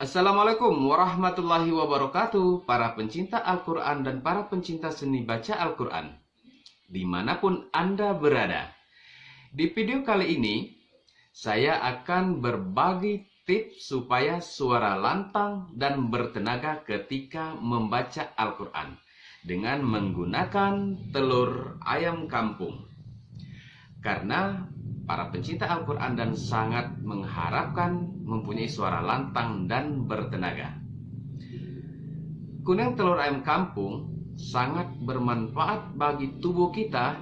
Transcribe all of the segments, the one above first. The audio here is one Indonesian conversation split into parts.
Assalamualaikum warahmatullahi wabarakatuh Para pencinta Al-Quran dan para pencinta seni baca Al-Quran Di mana pun Anda berada. Di video kali ini Saya akan berbagi tips supaya suara lantang dan bertenaga ketika membaca Al-Quran Dengan menggunakan telur ayam kampung. Karena para pencinta Al-Quran dan sangat mengharapkan mempunyai suara lantang dan bertenaga. Kuning telur ayam kampung sangat bermanfaat bagi tubuh kita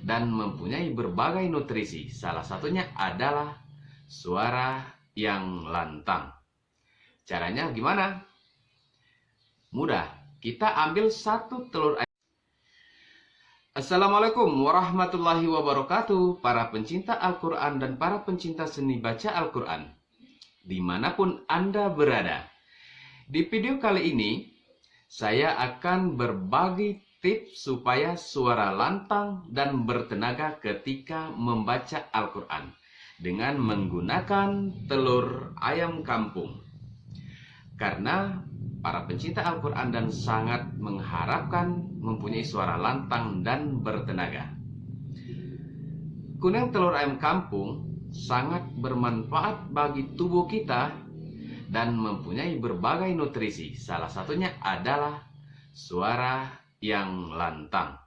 dan mempunyai berbagai nutrisi. Salah satunya adalah suara yang lantang. Caranya gimana? Mudah. Kita ambil satu telur ayam Assalamualaikum warahmatullahi wabarakatuh Para pencinta Al-Quran dan para pencinta seni baca Al-Quran Di mana pun Anda berada. Di video kali ini Saya akan berbagi tips supaya suara lantang dan bertenaga ketika membaca Al-Quran Dengan menggunakan telur ayam kampung. Karena para pencinta Al-Quran dan sangat mengharapkan mempunyai suara lantang dan bertenaga. Kuning telur ayam kampung sangat bermanfaat bagi tubuh kita dan mempunyai berbagai nutrisi. Salah satunya adalah suara yang lantang.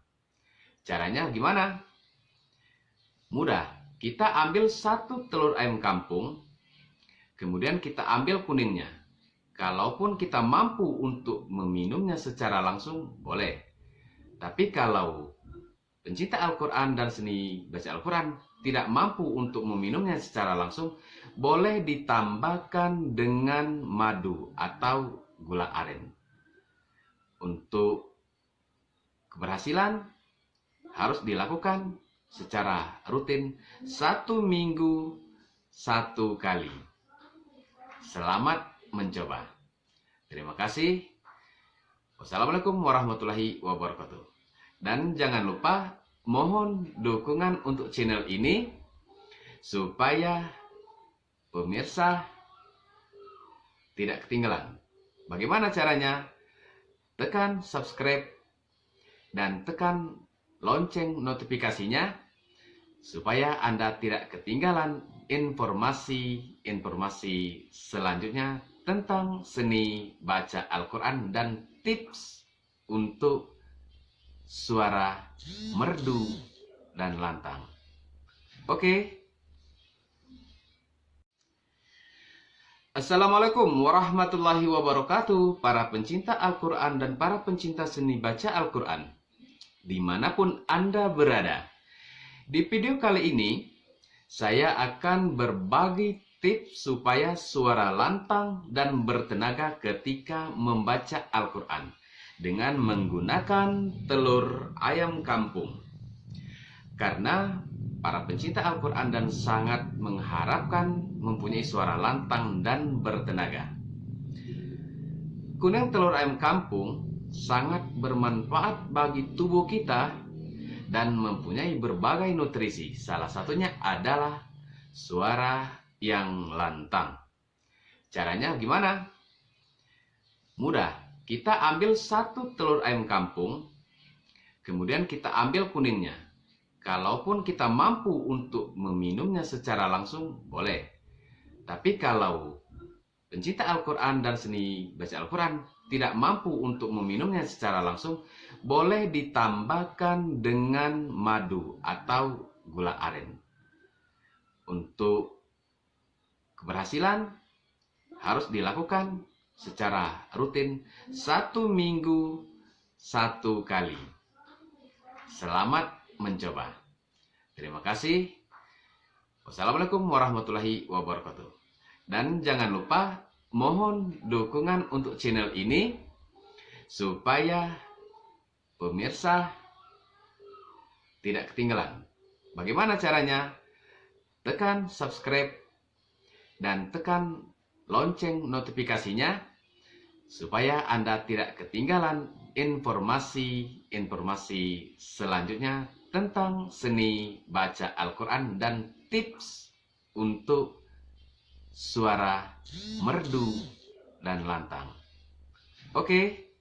Caranya gimana? Mudah. Kita ambil satu telur ayam kampung, kemudian kita ambil kuningnya Kalaupun kita mampu untuk meminumnya secara langsung, boleh. Tapi kalau pencinta Al-Quran dan seni baca Al-Quran tidak mampu untuk meminumnya secara langsung, boleh ditambahkan dengan madu atau gula aren. Untuk keberhasilan harus dilakukan secara rutin satu minggu satu kali. Selamat mencoba. Terima kasih. Wassalamualaikum warahmatullahi wabarakatuh. Dan jangan lupa mohon dukungan untuk channel ini supaya pemirsa tidak ketinggalan. Bagaimana caranya? Tekan subscribe dan tekan lonceng notifikasinya supaya Anda tidak ketinggalan informasi-informasi selanjutnya tentang seni baca Al-Quran dan tips untuk suara merdu dan lantang. Oke. Assalamualaikum warahmatullahi wabarakatuh Para pencinta Al-Quran dan para pencinta seni baca Al-Quran Di mana pun Anda berada Di video kali ini Saya akan berbagi tips supaya suara lantang dan bertenaga ketika membaca Al-Quran dengan menggunakan telur ayam kampung. Karena para pencinta Al-Quran dan sangat mengharapkan mempunyai suara lantang dan bertenaga. Kuning telur ayam kampung sangat bermanfaat bagi tubuh kita dan mempunyai berbagai nutrisi. Salah satunya adalah suara yang lantang. Caranya gimana? Mudah. Kita ambil satu telur ayam kampung, kemudian kita ambil kuningnya. Kalaupun kita mampu untuk meminumnya secara langsung, boleh. Tapi kalau pencinta Al-Quran dan seni baca Al-Quran tidak mampu untuk meminumnya secara langsung, boleh ditambahkan dengan madu atau gula aren. Untuk Keberhasilan harus dilakukan secara rutin satu minggu satu kali. Selamat mencoba. Terima kasih. Wassalamualaikum warahmatullahi wabarakatuh. Dan jangan lupa mohon dukungan untuk channel ini supaya pemirsa tidak ketinggalan. Bagaimana caranya? Tekan subscribe dan tekan lonceng notifikasinya supaya Anda tidak ketinggalan informasi-informasi selanjutnya tentang seni baca Al-Quran dan tips untuk suara merdu dan lantang. Oke,